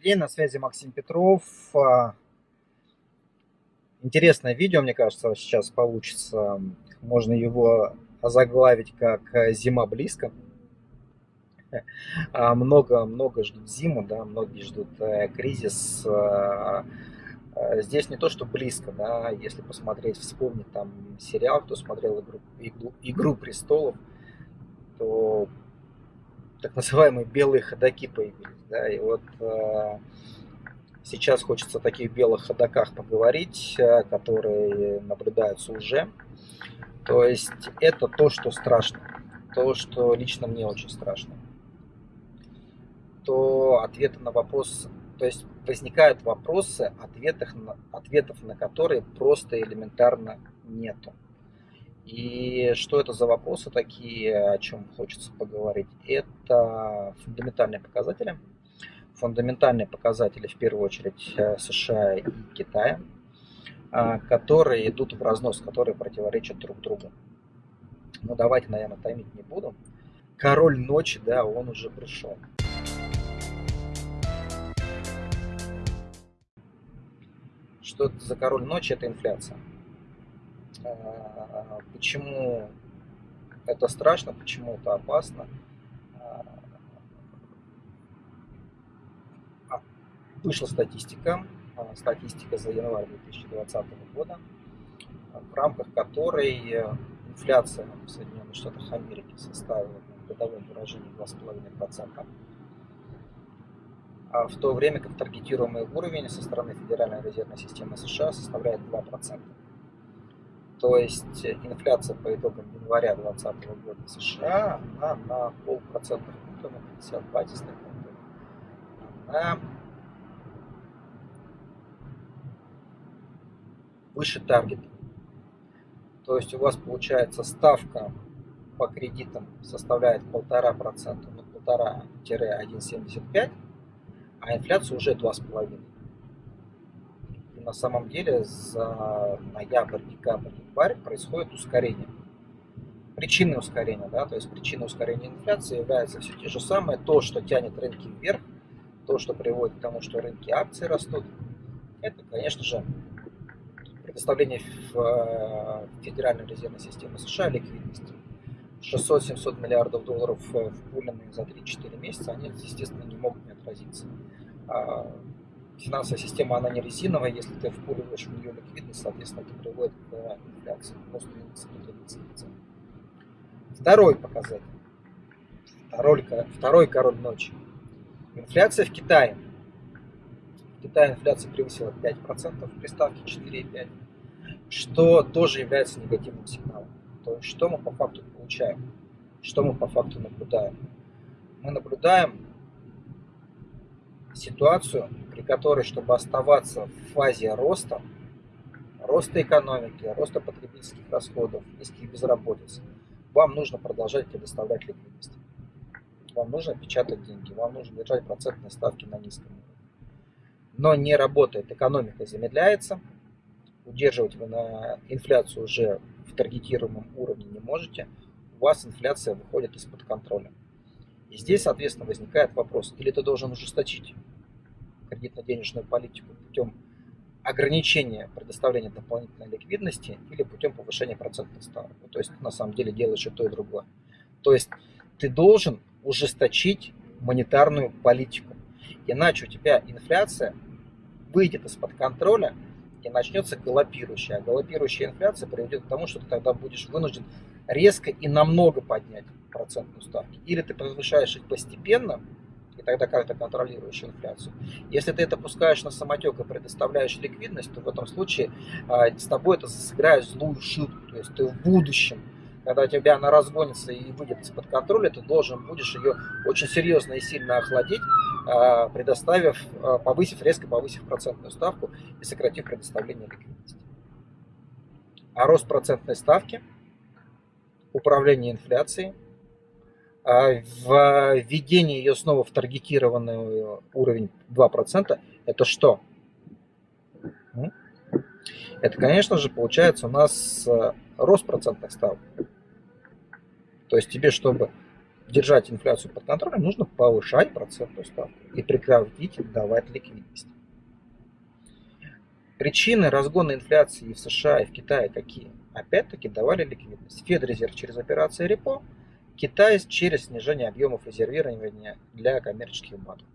Добрый день, на связи Максим Петров. А, интересное видео, мне кажется, сейчас получится. Можно его озаглавить как «Зима близко». Много-много а, ждут зиму, да, многие ждут э, кризис. А, здесь не то, что близко, да, если посмотреть, вспомнить там сериал, кто смотрел «Игру, игру, игру престолов», то так называемые белые ходаки появились. Да, и вот э, сейчас хочется о таких белых ходаках поговорить, э, которые наблюдаются уже. То есть это то, что страшно, то, что лично мне очень страшно. То ответы на вопрос, то есть возникают вопросы, ответов на, ответов на которые просто элементарно нету. И что это за вопросы такие, о чем хочется поговорить? Это фундаментальные показатели. Фундаментальные показатели в первую очередь э, США и Китая, а, которые идут в разнос, которые противоречат друг другу. Но давайте, наверное, томить не буду. Король ночи, да, он уже пришел. Что это за король ночи? Это инфляция. А, почему это страшно, почему это опасно. А, вышла статистика, а, статистика за январь 2020 года, в рамках которой инфляция в Соединенных Штатах Америки составила в годовом выражении 2,5%, а в то время как таргетируемый уровень со стороны Федеральной резервной системы США составляет 2%. То есть инфляция по итогам января 2020 года в США она на полпроцентных пункта, на 50 базисных она выше таргета. То есть у вас получается ставка по кредитам составляет 1,5%, ну 1,5-1,75%, а инфляция уже 2,5% на самом деле за ноябрь, декабрь, январь происходит ускорение. Причины ускорения, да, то есть причина ускорения инфляции является все те же самые, то, что тянет рынки вверх, то, что приводит к тому, что рынки акций растут, это, конечно же, предоставление в э, Федеральной резервной системе США ликвидности. 600-700 миллиардов долларов в впуленные за 3-4 месяца, они, естественно, не могут не отразиться. А финансовая система, она не резиновая, если ты впуливаешь в нее ликвидность, соответственно, это приводит к инфляции, индекса цен. Второй показатель. Второй, второй король ночи. Инфляция в Китае. В Китае инфляция превысила 5% при ставке 4,5%, что тоже является негативным сигналом. То есть, что мы по факту получаем? Что мы по факту наблюдаем? Мы наблюдаем ситуацию, при которой, чтобы оставаться в фазе роста, роста экономики, роста потребительских расходов, низких безработиц, вам нужно продолжать предоставлять ликвидность. Вам нужно печатать деньги, вам нужно держать процентные ставки на низком уровне. Но не работает, экономика замедляется, удерживать вы на инфляцию уже в таргетируемом уровне не можете, у вас инфляция выходит из-под контроля. И здесь, соответственно, возникает вопрос, или ты должен ужесточить кредитно-денежную политику путем ограничения предоставления дополнительной ликвидности или путем повышения процентных ставок. Ну, то есть на самом деле делаешь и то, и другое. То есть ты должен ужесточить монетарную политику. Иначе у тебя инфляция выйдет из-под контроля и начнется галопирующая. А галопирующая инфляция приведет к тому, что ты тогда будешь вынужден резко и намного поднять процентную ставку. Или ты повышаешь их постепенно, и тогда как ты контролируешь инфляцию. Если ты это пускаешь на самотек и предоставляешь ликвидность, то в этом случае а, с тобой это сыграет злую шутку. То есть ты в будущем, когда тебя она разгонится и выйдет из-под контроля, ты должен будешь ее очень серьезно и сильно охладить, предоставив, а, повысив, резко повысив процентную ставку и сократив предоставление ликвидности. А рост процентной ставки, управление инфляцией – а введение ее снова в таргетированный уровень 2%, это что? Это, конечно же, получается у нас э, рост процентных ставок. То есть тебе, чтобы держать инфляцию под контролем, нужно повышать процентную ставку и прекратить давать ликвидность. Причины разгона инфляции и в США, и в Китае какие? Опять-таки давали ликвидность. Федрезерв через операции репо, Китай через снижение объемов резервирования для коммерческих банков.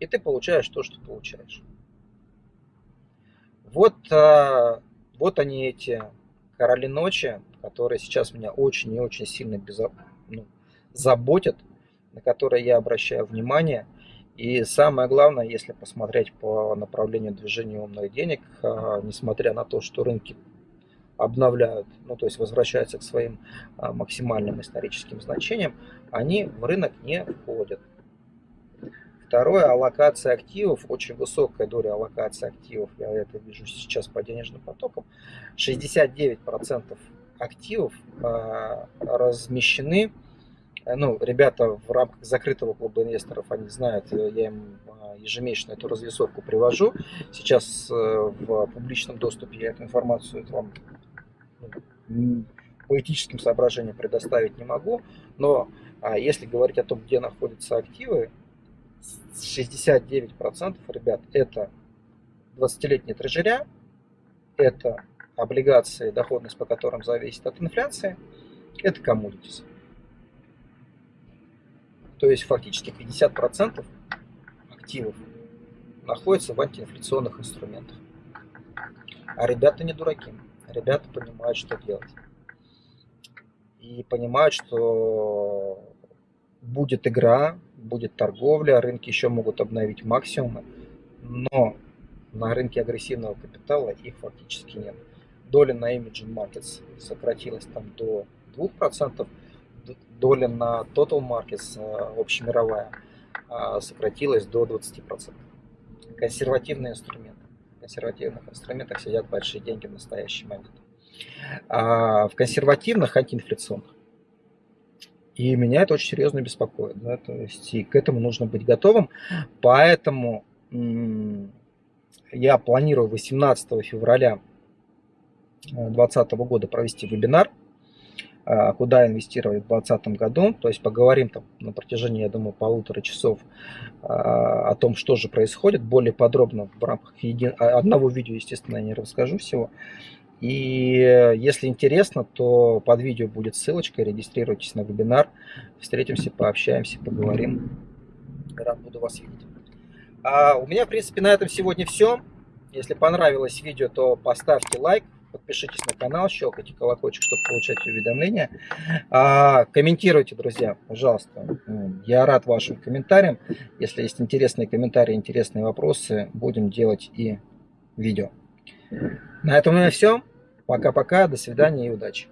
И ты получаешь то, что получаешь. Вот, а, вот они эти короли ночи, которые сейчас меня очень и очень сильно безо... заботят, на которые я обращаю внимание. И самое главное, если посмотреть по направлению движения умных денег, а, несмотря на то, что рынки обновляют, ну то есть возвращаются к своим а, максимальным историческим значениям, они в рынок не входят. Второе, аллокация активов, очень высокая доля аллокации активов, я это вижу сейчас по денежным потокам. 69% активов э, размещены, ну, ребята в рамках закрытого клуба инвесторов, они знают, я им ежемесячно эту развесовку привожу. Сейчас э, в публичном доступе я эту информацию вам ну, по этическим соображениям предоставить не могу, но а если говорить о том, где находятся активы, 69% ребят это 20-летние трежеря, это облигации, доходность по которым зависит от инфляции, это commodities. То есть фактически 50% активов находится в антиинфляционных инструментах. А ребята не дураки. Ребята понимают, что делать. И понимают, что будет игра, будет торговля, рынки еще могут обновить максимумы, но на рынке агрессивного капитала их фактически нет. Доля на Imaging Markets сократилась там до 2%, доля на Total Markets э, общемировая э, сократилась до 20%. Консервативные инструменты. В консервативных инструментах сидят большие деньги в настоящий момент. А в консервативных антиинфляционных и меня это очень серьезно беспокоит. Да? То есть и к этому нужно быть готовым. Поэтому я планирую 18 февраля 2020 года провести вебинар, куда инвестировать в 2020 году. То есть поговорим там на протяжении, я думаю, полутора часов а, о том, что же происходит. Более подробно в рамках един... одного видео, естественно, я не расскажу всего. И если интересно, то под видео будет ссылочка, регистрируйтесь на вебинар. Встретимся, пообщаемся, поговорим. Рад буду вас видеть. А у меня, в принципе, на этом сегодня все. Если понравилось видео, то поставьте лайк, подпишитесь на канал, щелкайте колокольчик, чтобы получать уведомления. А, комментируйте, друзья, пожалуйста. Я рад вашим комментариям. Если есть интересные комментарии, интересные вопросы, будем делать и видео. На этом у меня все. Пока-пока, до свидания и удачи.